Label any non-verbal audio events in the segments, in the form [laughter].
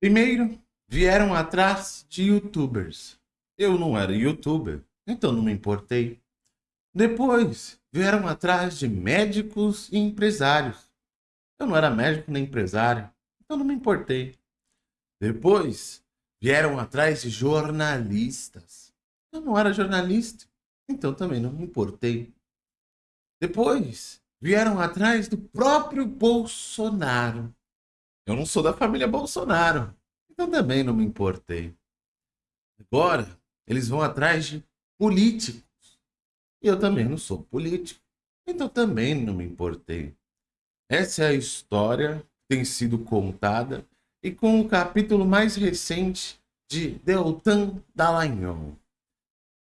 Primeiro, vieram atrás de youtubers. Eu não era youtuber, então não me importei. Depois, vieram atrás de médicos e empresários. Eu não era médico nem empresário, então não me importei. Depois, vieram atrás de jornalistas. Eu não era jornalista, então também não me importei. Depois, vieram atrás do próprio Bolsonaro. Eu não sou da família Bolsonaro, então também não me importei. Agora, eles vão atrás de políticos. E eu também não sou político, então também não me importei. Essa é a história que tem sido contada e com o capítulo mais recente de Deltan Dallagnol.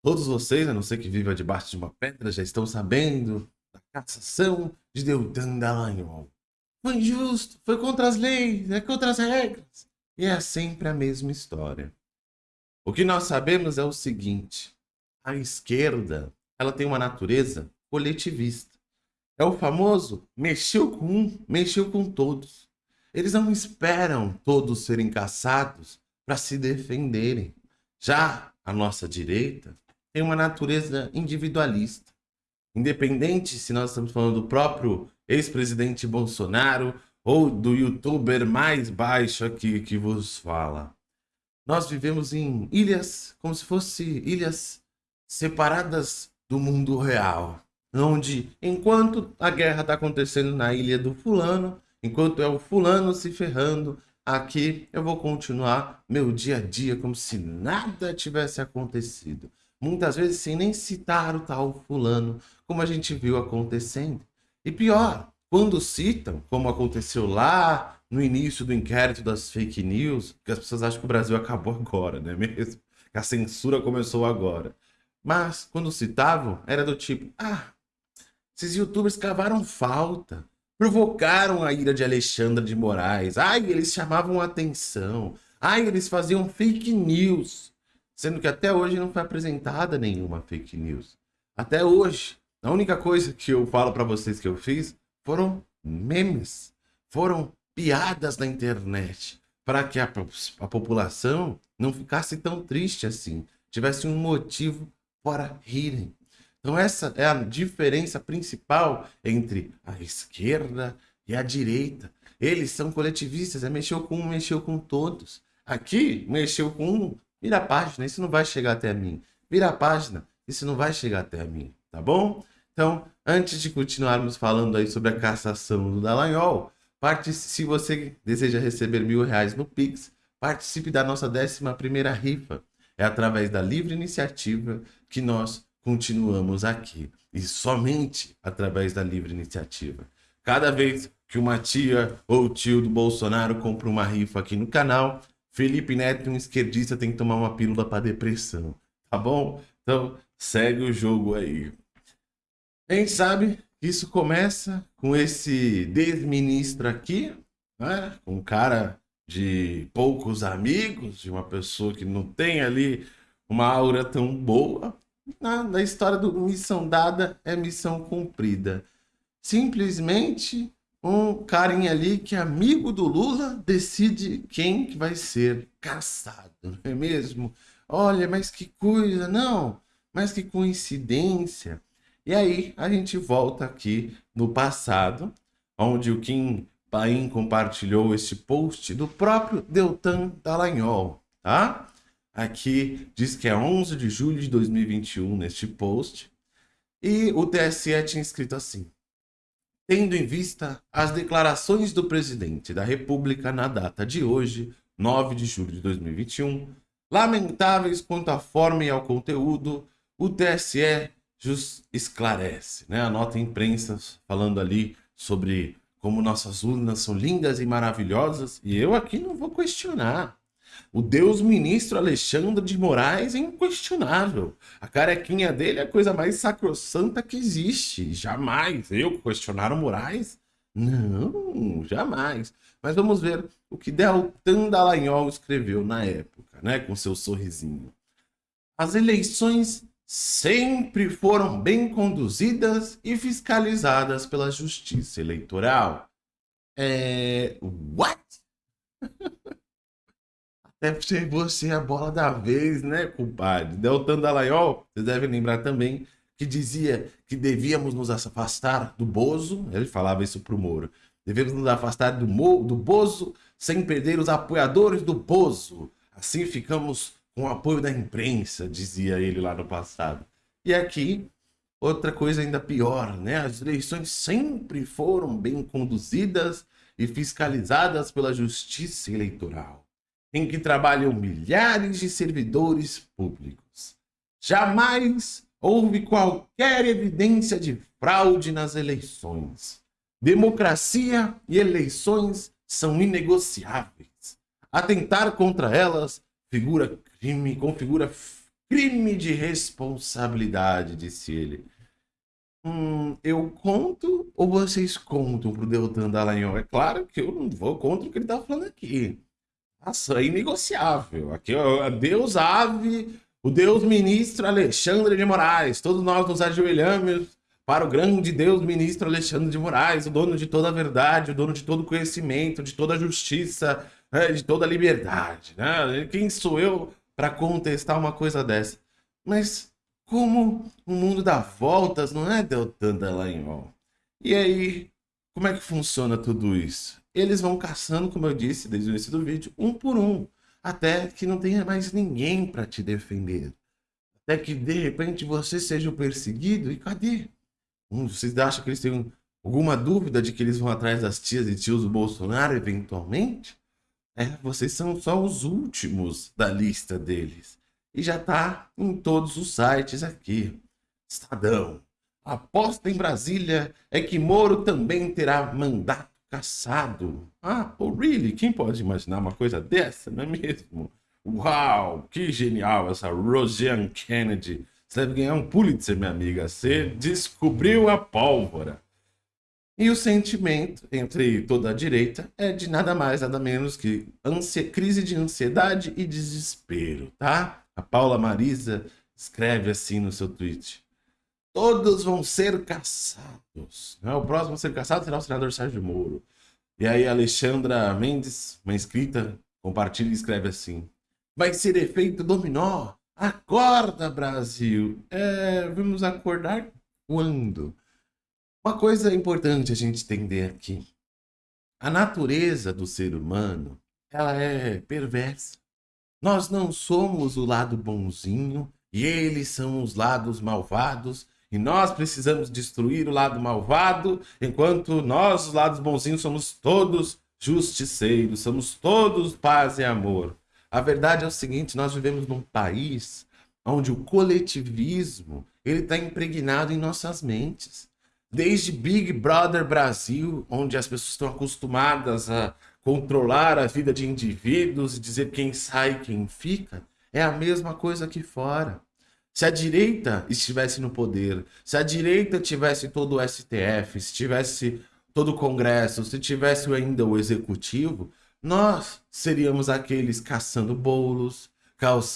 Todos vocês, a não ser que viva debaixo de uma pedra, já estão sabendo da cassação de Deltan Dallagnol. Foi injusto, foi contra as leis, é contra as regras. E é sempre a mesma história. O que nós sabemos é o seguinte, a esquerda ela tem uma natureza coletivista. É o famoso mexeu com um, mexeu com todos. Eles não esperam todos serem caçados para se defenderem. Já a nossa direita tem uma natureza individualista. Independente se nós estamos falando do próprio ex-presidente Bolsonaro ou do youtuber mais baixo aqui que vos fala. Nós vivemos em ilhas, como se fossem ilhas separadas do mundo real. Onde, enquanto a guerra está acontecendo na ilha do fulano, enquanto é o fulano se ferrando, aqui eu vou continuar meu dia a dia como se nada tivesse acontecido. Muitas vezes sem nem citar o tal fulano, como a gente viu acontecendo. E pior, quando citam, como aconteceu lá no início do inquérito das fake news, que as pessoas acham que o Brasil acabou agora, não é [laughs] mesmo? Que a censura começou agora. Mas, quando citavam, era do tipo, ah, esses youtubers cavaram falta, provocaram a ira de Alexandre de Moraes, ai, eles chamavam atenção, ai, eles faziam fake news, sendo que até hoje não foi apresentada nenhuma fake news. Até hoje, a única coisa que eu falo para vocês que eu fiz foram memes, foram piadas na internet, para que a, a população não ficasse tão triste assim, tivesse um motivo para rirem. Então essa é a diferença principal entre a esquerda e a direita. Eles são coletivistas, é mexeu com um, mexeu com todos. Aqui, mexeu com um, vira a página, isso não vai chegar até mim. Vira a página, isso não vai chegar até mim, tá bom? Então, antes de continuarmos falando aí sobre a cassação do Dallagnol, se você deseja receber mil reais no Pix, participe da nossa 11 primeira rifa. É através da livre iniciativa que nós continuamos aqui. E somente através da livre iniciativa. Cada vez que uma tia ou tio do Bolsonaro compra uma rifa aqui no canal, Felipe Neto, um esquerdista, tem que tomar uma pílula para depressão. Tá bom? Então, segue o jogo aí. A gente sabe que isso começa com esse desministro aqui, né? um cara de poucos amigos, de uma pessoa que não tem ali uma aura tão boa. Na, na história do missão dada é missão cumprida. Simplesmente um carinha ali que é amigo do Lula decide quem que vai ser caçado, não é mesmo? Olha, mas que coisa, não, mas que coincidência. E aí a gente volta aqui no passado, onde o Kim Paim compartilhou este post do próprio Deltan Dallagnol, tá? Aqui diz que é 11 de julho de 2021 neste post. E o TSE tinha escrito assim. Tendo em vista as declarações do presidente da República na data de hoje, 9 de julho de 2021, lamentáveis quanto à forma e ao conteúdo, o TSE esclarece, né? A nota imprensa falando ali sobre como nossas urnas são lindas e maravilhosas, e eu aqui não vou questionar. O Deus ministro Alexandre de Moraes é inquestionável. A carequinha dele é a coisa mais sacrossanta que existe. Jamais. Eu questionar o Moraes? Não, jamais. Mas vamos ver o que Deltan Dallagnol escreveu na época, né? Com seu sorrisinho. As eleições sempre foram bem conduzidas e fiscalizadas pela Justiça Eleitoral. É... What? [laughs] Deve ser você a bola da vez, né, compadre? Deltan Dallagnol, vocês devem lembrar também, que dizia que devíamos nos afastar do Bozo, ele falava isso pro Moro, devemos nos afastar do, Mo, do Bozo sem perder os apoiadores do Bozo. Assim ficamos com o apoio da imprensa, dizia ele lá no passado. E aqui, outra coisa ainda pior, né? As eleições sempre foram bem conduzidas e fiscalizadas pela Justiça Eleitoral em que trabalham milhares de servidores públicos. Jamais houve qualquer evidência de fraude nas eleições. Democracia e eleições são inegociáveis. Atentar contra elas figura crime, configura crime de responsabilidade, disse ele. Hum, eu conto ou vocês contam pro Deltan Dallagnol? É claro que eu não vou contra o que ele tá falando aqui. Nossa, é inegociável. Aqui é Deus ave, o Deus ministro Alexandre de Moraes. Todos nós nos ajoelhamos para o grande Deus ministro Alexandre de Moraes, o dono de toda a verdade, o dono de todo conhecimento, de toda a justiça, né, de toda a liberdade. Né? Quem sou eu para contestar uma coisa dessa? Mas como o mundo dá voltas, não é, Deltan Dallagnol? E aí, como é que funciona tudo isso? eles vão caçando, como eu disse desde o início do vídeo, um por um, até que não tenha mais ninguém para te defender. Até que de repente você seja o perseguido e cadê? Hum, vocês acham que eles têm alguma dúvida de que eles vão atrás das tias e tios do Bolsonaro eventualmente? É, vocês são só os últimos da lista deles. E já tá em todos os sites aqui. Estadão. aposta em Brasília é que Moro também terá mandato caçado. Ah, oh really? Quem pode imaginar uma coisa dessa, não é mesmo? Uau, que genial essa Roseanne Kennedy. Você deve ganhar um Pulitzer, minha amiga. Você descobriu a pólvora. E o sentimento entre toda a direita é de nada mais, nada menos que crise de ansiedade e desespero, tá? A Paula Marisa escreve assim no seu tweet. Todos vão ser caçados. Né? O próximo a ser caçado será o senador Sérgio Moro. E aí Alexandra Mendes, uma inscrita, compartilha e escreve assim. Vai ser efeito dominó. Acorda, Brasil. É, vamos acordar quando? Uma coisa importante a gente entender aqui. A natureza do ser humano, ela é perversa. Nós não somos o lado bonzinho e eles são os lados malvados e nós precisamos destruir o lado malvado, enquanto nós, os lados bonzinhos, somos todos justiceiros, somos todos paz e amor. A verdade é o seguinte, nós vivemos num país onde o coletivismo ele está impregnado em nossas mentes. Desde Big Brother Brasil, onde as pessoas estão acostumadas a controlar a vida de indivíduos e dizer quem sai e quem fica, é a mesma coisa aqui fora. Se a direita estivesse no poder, se a direita tivesse todo o STF, se tivesse todo o Congresso, se tivesse ainda o Executivo, nós seríamos aqueles caçando bolos,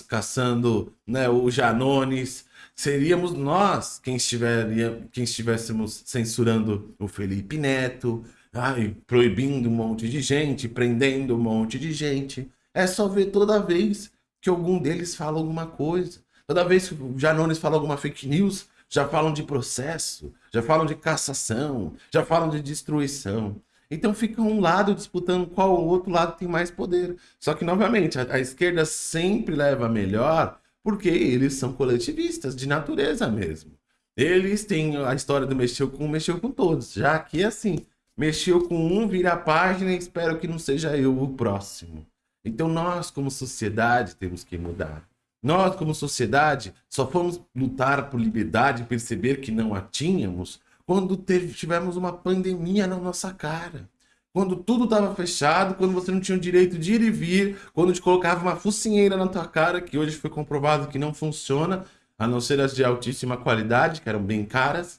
caçando né, o Janones, seríamos nós quem, estiveria, quem estivéssemos censurando o Felipe Neto, ai, proibindo um monte de gente, prendendo um monte de gente. É só ver toda vez que algum deles fala alguma coisa. Toda vez que o Janones fala alguma fake news, já falam de processo, já falam de cassação, já falam de destruição. Então fica um lado disputando qual o outro lado tem mais poder. Só que, novamente, a, a esquerda sempre leva melhor porque eles são coletivistas, de natureza mesmo. Eles têm a história do mexeu com um, mexeu com todos. Já aqui é assim, mexeu com um, vira a página e espero que não seja eu o próximo. Então nós, como sociedade, temos que mudar. Nós, como sociedade, só fomos lutar por liberdade e perceber que não a tínhamos quando tivemos uma pandemia na nossa cara. Quando tudo estava fechado, quando você não tinha o direito de ir e vir, quando te colocava uma focinheira na tua cara, que hoje foi comprovado que não funciona, a não ser as de altíssima qualidade, que eram bem caras.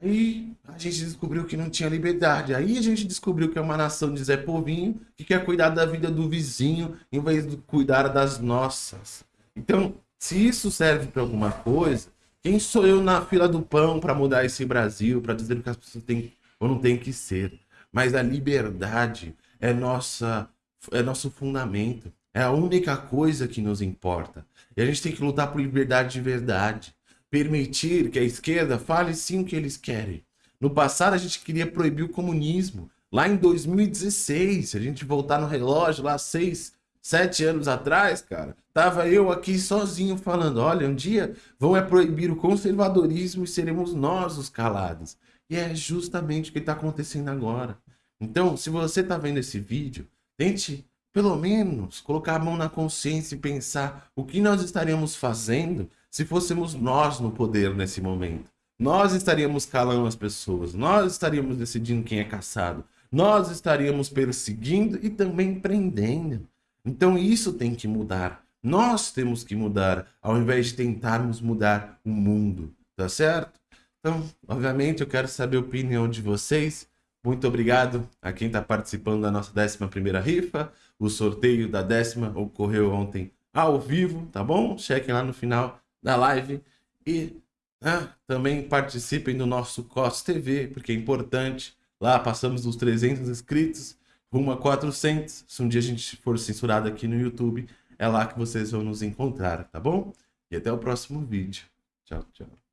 Aí a gente descobriu que não tinha liberdade. Aí a gente descobriu que é uma nação de Zé Povinho, que quer cuidar da vida do vizinho, em vez de cuidar das nossas. Então, se isso serve para alguma coisa, quem sou eu na fila do pão para mudar esse Brasil, para dizer o que as pessoas têm ou não têm que ser? Mas a liberdade é nossa é nosso fundamento. É a única coisa que nos importa. E a gente tem que lutar por liberdade de verdade. Permitir que a esquerda fale sim o que eles querem. No passado a gente queria proibir o comunismo. Lá em 2016, se a gente voltar no relógio, lá seis, sete anos atrás, cara, tava eu aqui sozinho falando, olha, um dia vão é proibir o conservadorismo e seremos nós os calados. E é justamente o que está acontecendo agora. Então, se você está vendo esse vídeo, tente pelo menos colocar a mão na consciência e pensar o que nós estaríamos fazendo se fôssemos nós no poder nesse momento. Nós estaríamos calando as pessoas, nós estaríamos decidindo quem é caçado, nós estaríamos perseguindo e também prendendo. Então isso tem que mudar. Nós temos que mudar, ao invés de tentarmos mudar o mundo, tá certo? Então, obviamente, eu quero saber a opinião de vocês. Muito obrigado a quem está participando da nossa 11ª rifa. O sorteio da décima ocorreu ontem ao vivo, tá bom? Chequem lá no final da live e né, também participem do nosso COS TV, porque é importante. Lá passamos dos 300 inscritos, rumo a 400. Se um dia a gente for censurado aqui no YouTube, é lá que vocês vão nos encontrar, tá bom? E até o próximo vídeo. Tchau, tchau.